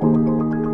Música